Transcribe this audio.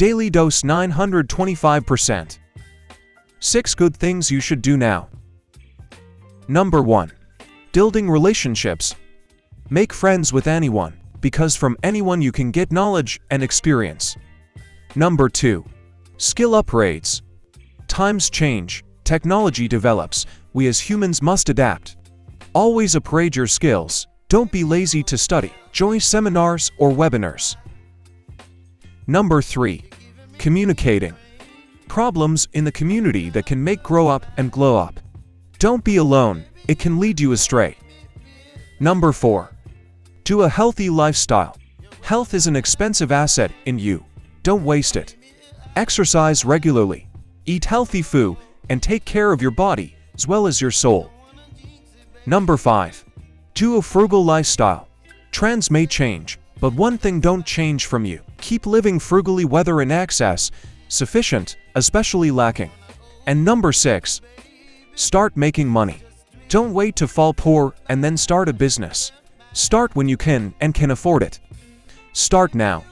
Daily dose 925%. 6 good things you should do now. Number 1. Building relationships. Make friends with anyone, because from anyone you can get knowledge and experience. Number 2. Skill upgrades. Times change, technology develops, we as humans must adapt. Always upgrade your skills, don't be lazy to study, join seminars or webinars. Number 3. Communicating. Problems in the community that can make grow up and glow up. Don't be alone, it can lead you astray. Number 4. Do a healthy lifestyle. Health is an expensive asset in you. Don't waste it. Exercise regularly. Eat healthy food and take care of your body as well as your soul. Number 5. Do a frugal lifestyle. Trends may change, but one thing don't change from you. Keep living frugally whether in excess, sufficient, especially lacking. And number 6. Start making money. Don't wait to fall poor and then start a business. Start when you can and can afford it. Start now.